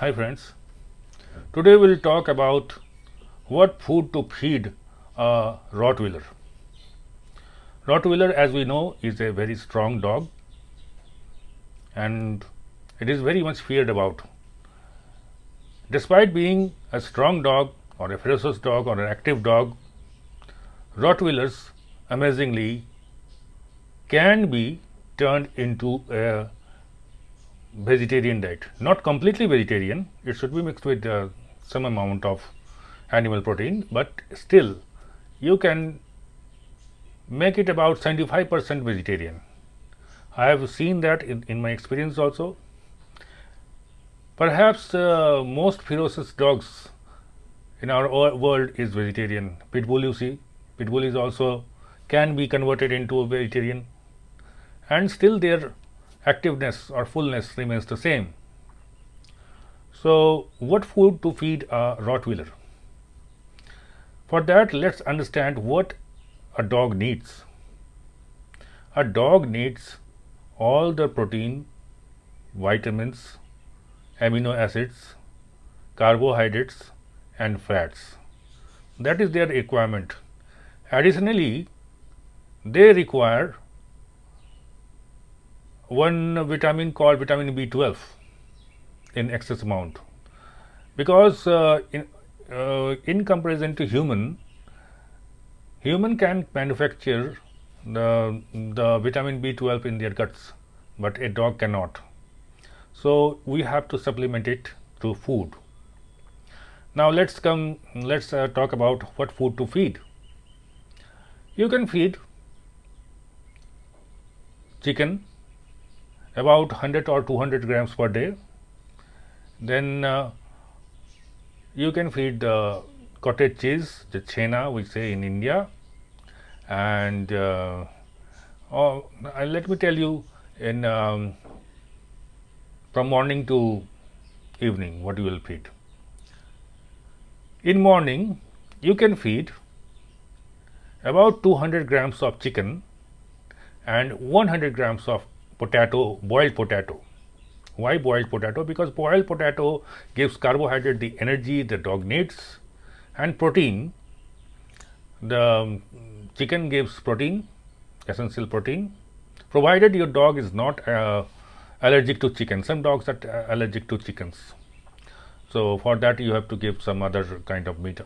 Hi friends, today we will talk about what food to feed a Rottweiler. Rottweiler as we know is a very strong dog and it is very much feared about. Despite being a strong dog or a ferocious dog or an active dog, Rottweilers amazingly can be turned into a vegetarian diet. Not completely vegetarian. It should be mixed with uh, some amount of animal protein but still you can make it about 75 percent vegetarian. I have seen that in, in my experience also. Perhaps uh, most ferocious dogs in our world is vegetarian. Pitbull you see. Pitbull is also can be converted into a vegetarian. And still their activeness or fullness remains the same. So, what food to feed a Rottweiler? For that let us understand what a dog needs. A dog needs all the protein, vitamins, amino acids, carbohydrates and fats. That is their requirement. Additionally, they require one vitamin called vitamin B12 in excess amount because uh, in, uh, in comparison to human, human can manufacture the, the vitamin B12 in their guts, but a dog cannot. So, we have to supplement it through food. Now, let us come let us uh, talk about what food to feed. You can feed chicken about 100 or 200 grams per day. Then uh, you can feed the cottage cheese, the chena we say in India and uh, oh, let me tell you in um, from morning to evening what you will feed. In morning you can feed about 200 grams of chicken and 100 grams of potato, boiled potato. Why boiled potato? Because boiled potato gives carbohydrate the energy the dog needs and protein. The um, chicken gives protein, essential protein, provided your dog is not uh, allergic to chicken. Some dogs are uh, allergic to chickens. So, for that you have to give some other kind of meat,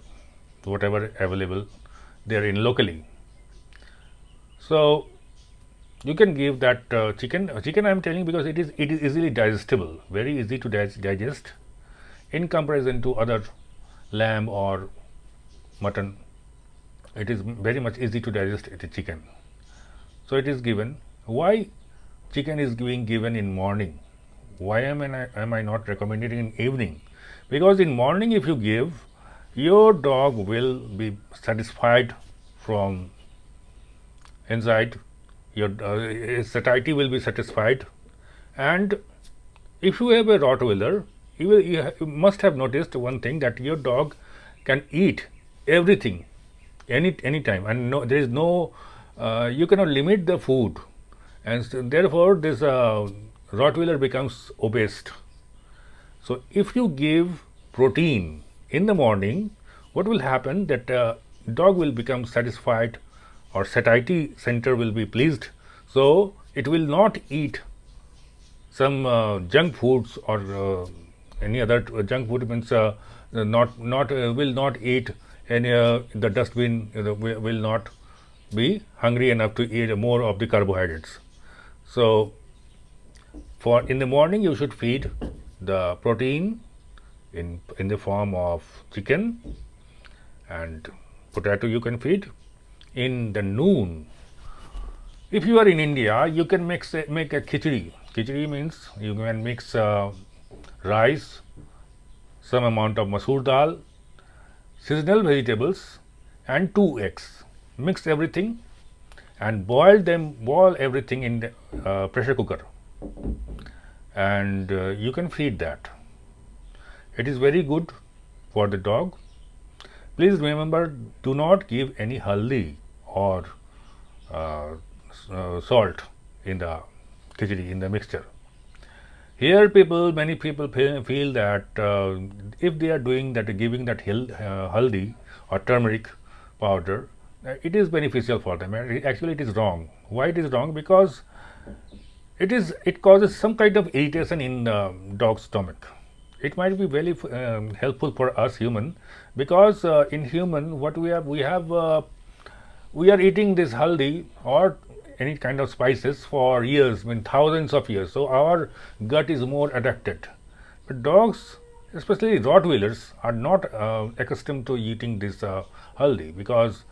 whatever available there in locally. So, you can give that uh, chicken uh, chicken I am telling because it is it is easily digestible. Very easy to digest. In comparison to other lamb or mutton it is very much easy to digest is chicken. So, it is given. Why chicken is being given in morning? Why am I, am I not recommending in evening? Because in morning if you give your dog will be satisfied from inside your uh, satiety will be satisfied. And if you have a Rottweiler you, will, you, you must have noticed one thing that your dog can eat everything any any time. And no there is no uh, you cannot limit the food. And so therefore this uh, Rottweiler becomes obese. So, if you give protein in the morning what will happen that uh, dog will become satisfied or satiety center will be pleased. So, it will not eat some uh, junk foods or uh, any other junk food means uh, not not uh, will not eat any uh, the dustbin uh, will not be hungry enough to eat more of the carbohydrates. So, for in the morning you should feed the protein in in the form of chicken and potato you can feed in the noon. If you are in India, you can a, make a khichdi. Khichdi means you can mix uh, rice, some amount of masoor dal, seasonal vegetables and two eggs. Mix everything and boil them, boil everything in the uh, pressure cooker and uh, you can feed that. It is very good for the dog. Please remember do not give any haldi or uh, uh, salt in the khichdi in the mixture. here people many people feel that uh, if they are doing that giving that haldi or turmeric powder it is beneficial for them. Actually it is wrong. Why it is wrong? Because it is it causes some kind of irritation in the dog's stomach. It might be very um, helpful for us human because uh, in human what we have we have uh, we are eating this haldi or any kind of spices for years I mean thousands of years. So our gut is more adapted. But dogs especially rottweilers are not uh, accustomed to eating this uh, haldi because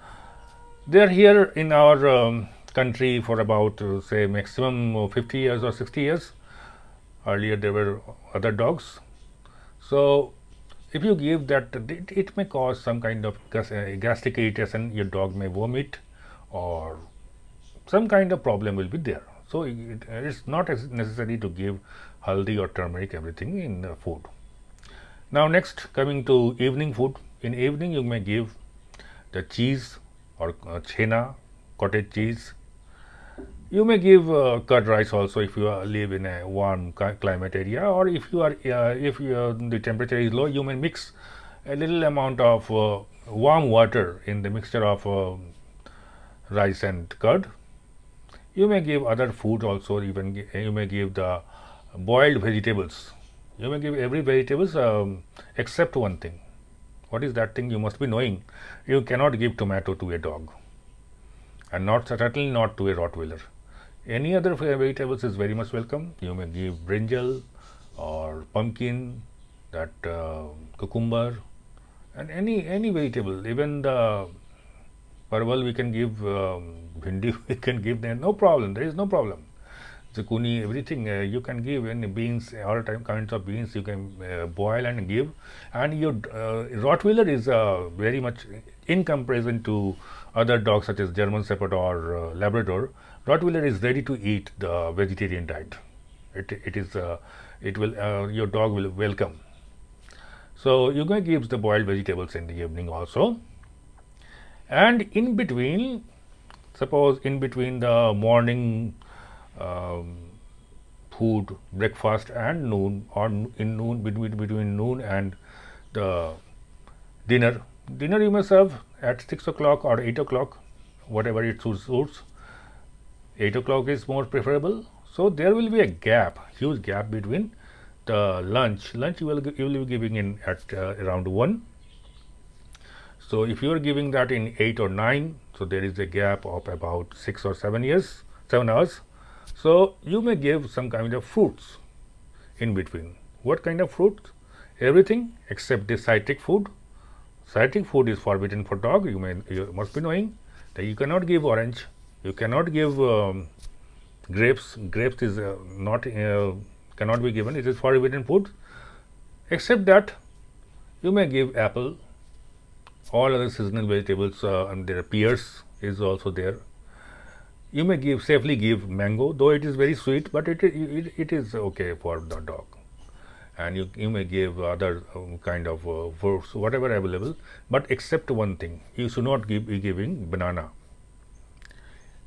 they are here in our um, country for about uh, say maximum 50 years or 60 years. Earlier there were other dogs. So if you give that it, it may cause some kind of gas, uh, gastric irritation your dog may vomit or some kind of problem will be there. So it is not necessary to give haldi or turmeric everything in the food. Now next coming to evening food. In evening you may give the cheese or uh, chena cottage cheese you may give uh, curd rice also if you live in a warm climate area or if you are uh, if you, uh, the temperature is low you may mix a little amount of uh, warm water in the mixture of uh, rice and curd. You may give other food also even you may give the boiled vegetables. You may give every vegetables um, except one thing. What is that thing you must be knowing? You cannot give tomato to a dog and not certainly not to a Rottweiler. Any other vegetables is very much welcome. You may give brinjal or pumpkin, that uh, cucumber, and any any vegetable. Even the parval we can give, um, bhindi we can give them. No problem. There is no problem. Zucchini, everything uh, you can give. Any beans, all time kinds of beans you can uh, boil and give. And your uh, Rottweiler is uh, very much in comparison to other dogs such as German Shepherd or uh, Labrador Rottweiler is ready to eat the vegetarian diet. It, it is uh, it will your dog will welcome. So you can give the boiled vegetables in the evening also, and in between, suppose in between the morning um, food, breakfast and noon, or in noon between between noon and the dinner. Dinner you may serve at six o'clock or eight o'clock, whatever it suits 8 o'clock is more preferable. So, there will be a gap, huge gap between the lunch. Lunch you will, you will be giving in at uh, around 1. So, if you are giving that in 8 or 9, so there is a gap of about 6 or 7 years, 7 hours. So, you may give some kind of fruits in between. What kind of fruits? Everything except the citric food. Citric food is forbidden for dog. You may you must be knowing that you cannot give orange, you cannot give um, grapes grapes is uh, not uh, cannot be given it is forbidden food except that you may give apple all other seasonal vegetables uh, and their pears is also there you may give safely give mango though it is very sweet but it it, it is okay for the dog and you, you may give other um, kind of uh, fruits whatever available but except one thing you should not give be giving banana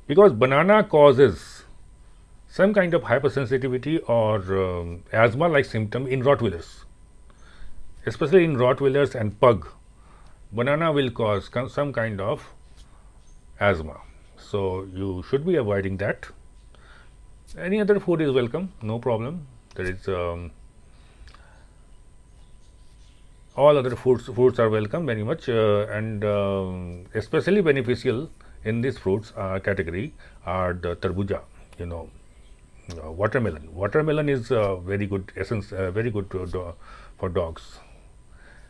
because banana causes some kind of hypersensitivity or um, asthma like symptom in Rottweilers, especially in Rottweilers and pug. Banana will cause some kind of asthma. So, you should be avoiding that. Any other food is welcome, no problem. There is um, all other foods, foods are welcome very much uh, and um, especially beneficial in this fruits uh, category are the tarbuja, you know, uh, watermelon. Watermelon is uh, very good essence, uh, very good for dogs,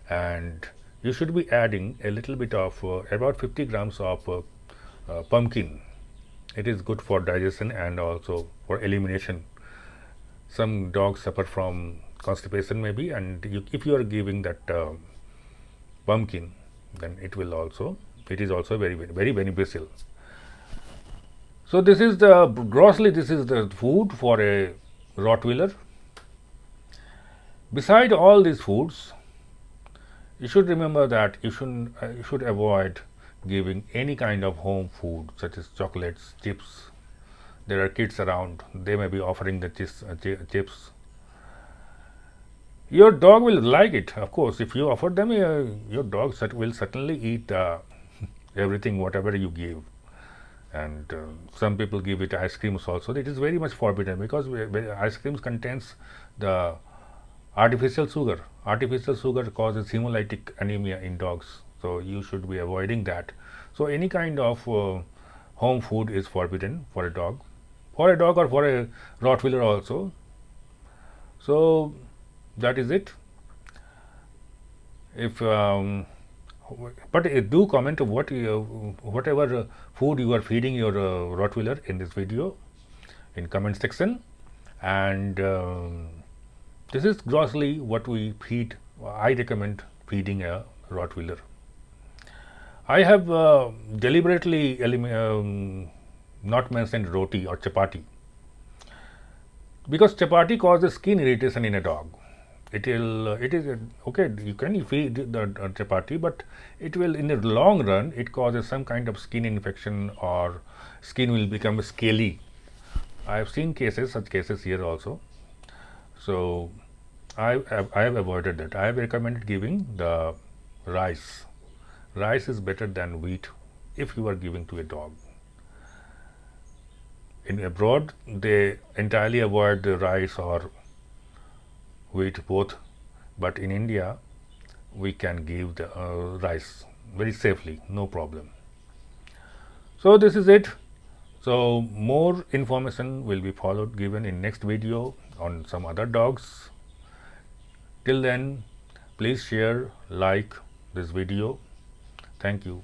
and you should be adding a little bit of uh, about 50 grams of uh, pumpkin. It is good for digestion and also for elimination. Some dogs suffer from constipation maybe, and you, if you are giving that pumpkin, then it will also it is also very very very beneficial. So, this is the grossly this is the food for a Rottweiler. Beside all these foods, you should remember that you should uh, you should avoid giving any kind of home food such as chocolates, chips. There are kids around; they may be offering the chips, uh, chips. Your dog will like it of course. If you offer them uh, your dog will certainly eat uh, everything whatever you give. And uh, some people give it ice creams also. It is very much forbidden because ice creams contains the artificial sugar. Artificial sugar causes hemolytic anemia in dogs so you should be avoiding that. So any kind of uh, home food is forbidden for a dog. For a dog or for a rottweiler also. So that is it. If um, but uh, do comment what you, whatever uh, food you are feeding your uh, rottweiler in this video in comment section. And um, this is grossly what we feed i recommend feeding a rottweiler i have uh, deliberately um, not mentioned roti or chapati. Because chapati causes skin irritation in a dog. It will it is okay you can feed the chapati but it will in the long run it causes some kind of skin infection or skin will become scaly. I have seen cases such cases here also. So i i have avoided that. I have recommended giving the rice rice is better than wheat if you are giving to a dog in abroad they entirely avoid the rice or wheat both but in India we can give the uh, rice very safely no problem. So this is it. So more information will be followed given in next video on some other dogs. Till then please share like this video. Thank you.